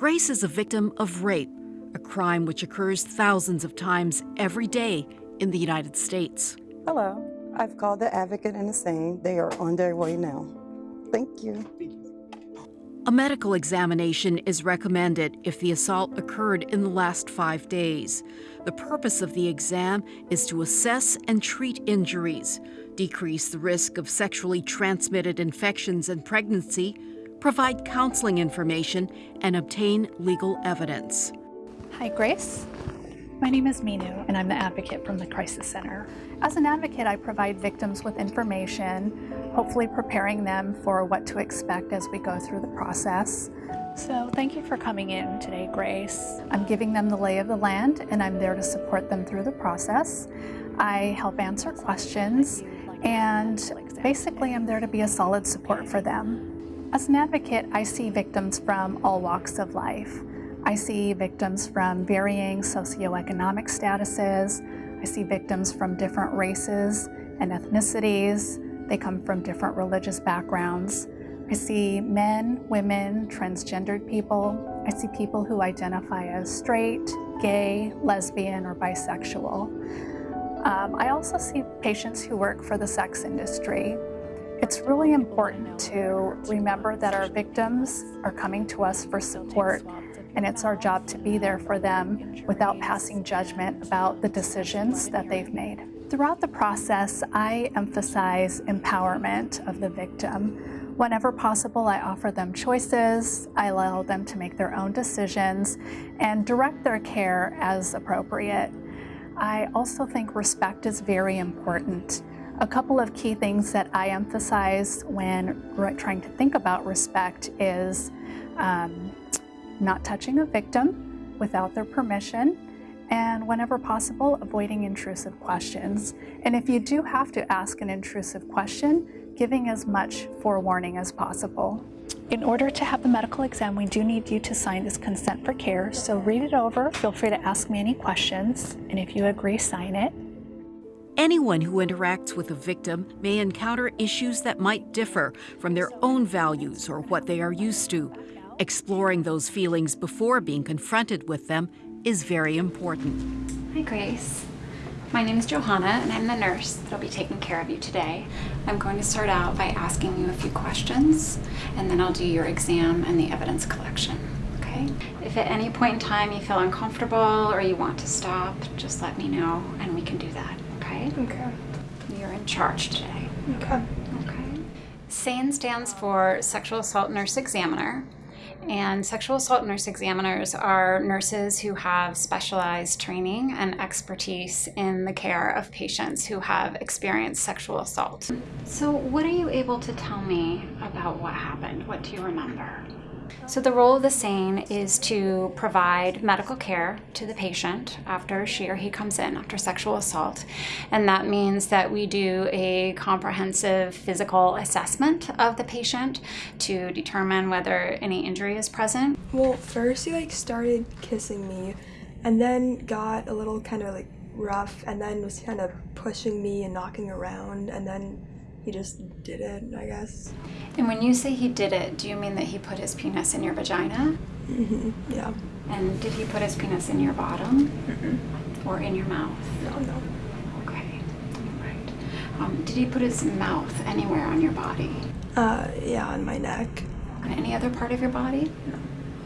Grace is a victim of rape, a crime which occurs thousands of times every day in the United States. Hello, I've called the advocate and the SANE. They are on their way now. Thank you. A medical examination is recommended if the assault occurred in the last five days. The purpose of the exam is to assess and treat injuries, decrease the risk of sexually transmitted infections and pregnancy, provide counseling information, and obtain legal evidence. Hi, Grace. My name is Minu, and I'm the advocate from the Crisis Center. As an advocate, I provide victims with information, hopefully preparing them for what to expect as we go through the process. So thank you for coming in today, Grace. I'm giving them the lay of the land, and I'm there to support them through the process. I help answer questions, and basically I'm there to be a solid support for them. As an advocate, I see victims from all walks of life. I see victims from varying socioeconomic statuses. I see victims from different races and ethnicities. They come from different religious backgrounds. I see men, women, transgendered people. I see people who identify as straight, gay, lesbian, or bisexual. Um, I also see patients who work for the sex industry. It's really important to remember that our victims are coming to us for support and it's our job to be there for them without passing judgment about the decisions that they've made. Throughout the process, I emphasize empowerment of the victim. Whenever possible, I offer them choices, I allow them to make their own decisions, and direct their care as appropriate. I also think respect is very important. A couple of key things that I emphasize when trying to think about respect is um, not touching a victim without their permission, and whenever possible, avoiding intrusive questions. And if you do have to ask an intrusive question, giving as much forewarning as possible. In order to have the medical exam, we do need you to sign this consent for care. So read it over, feel free to ask me any questions, and if you agree, sign it. Anyone who interacts with a victim may encounter issues that might differ from their own values or what they are used to. Exploring those feelings before being confronted with them is very important. Hi, Grace. My name is Johanna, and I'm the nurse that'll be taking care of you today. I'm going to start out by asking you a few questions, and then I'll do your exam and the evidence collection, okay? If at any point in time you feel uncomfortable or you want to stop, just let me know, and we can do that, okay? Okay. You're in charge today. Okay. Okay. SANE stands for Sexual Assault Nurse Examiner, and sexual assault nurse examiners are nurses who have specialized training and expertise in the care of patients who have experienced sexual assault. So what are you able to tell me about what happened? What do you remember? So the role of the SANE is to provide medical care to the patient after she or he comes in after sexual assault. And that means that we do a comprehensive physical assessment of the patient to determine whether any injury is present. Well, first he like started kissing me and then got a little kind of like rough and then was kind of pushing me and knocking around and then he just did it, I guess. And when you say he did it, do you mean that he put his penis in your vagina? Mm-hmm. Yeah. And did he put his penis in your bottom? Mm-hmm. Or in your mouth? No, no. Okay. All right. Um, did he put his mouth anywhere on your body? Uh, yeah, on my neck. On any other part of your body? No.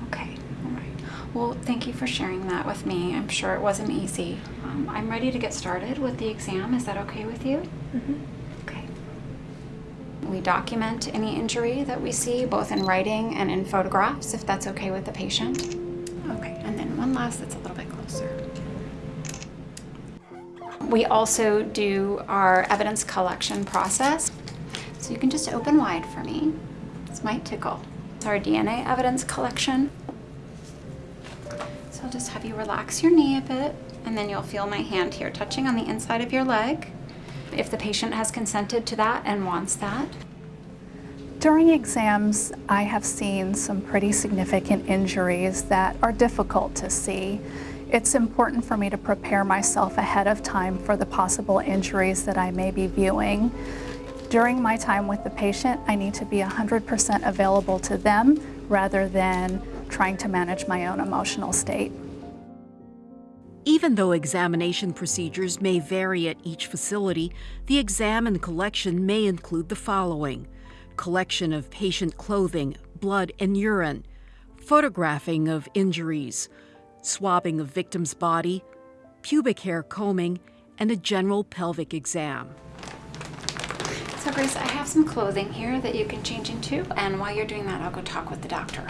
Okay. All right. Well, thank you for sharing that with me. I'm sure it wasn't easy. Um, I'm ready to get started with the exam. Is that okay with you? Mm-hmm. We document any injury that we see, both in writing and in photographs, if that's okay with the patient. Okay, and then one last that's a little bit closer. We also do our evidence collection process. So you can just open wide for me. This might tickle. It's our DNA evidence collection. So I'll just have you relax your knee a bit, and then you'll feel my hand here touching on the inside of your leg if the patient has consented to that and wants that. During exams, I have seen some pretty significant injuries that are difficult to see. It's important for me to prepare myself ahead of time for the possible injuries that I may be viewing. During my time with the patient, I need to be 100% available to them rather than trying to manage my own emotional state. Even though examination procedures may vary at each facility, the exam and collection may include the following collection of patient clothing, blood, and urine, photographing of injuries, swabbing of victim's body, pubic hair combing, and a general pelvic exam. So Grace, I have some clothing here that you can change into, and while you're doing that, I'll go talk with the doctor.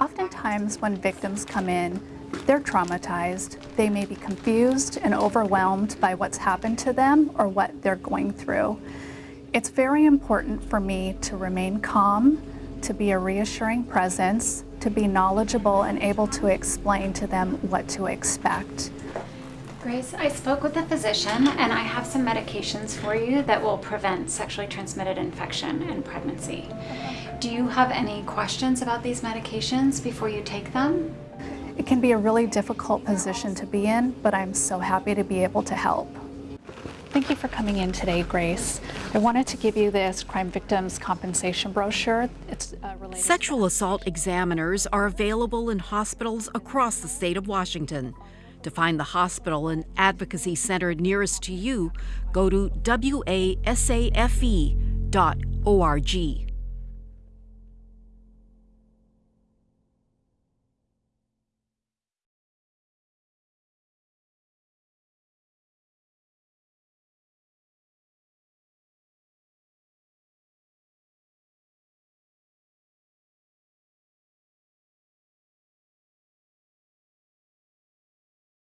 Oftentimes, when victims come in, they're traumatized. They may be confused and overwhelmed by what's happened to them or what they're going through. It's very important for me to remain calm, to be a reassuring presence, to be knowledgeable and able to explain to them what to expect. Grace, I spoke with a physician and I have some medications for you that will prevent sexually transmitted infection in pregnancy. Do you have any questions about these medications before you take them? It can be a really difficult position to be in, but I'm so happy to be able to help. Thank you for coming in today, Grace. I wanted to give you this crime victims compensation brochure. It's uh, related. Sexual assault examiners are available in hospitals across the state of Washington. To find the hospital and advocacy center nearest to you, go to wasafe.org.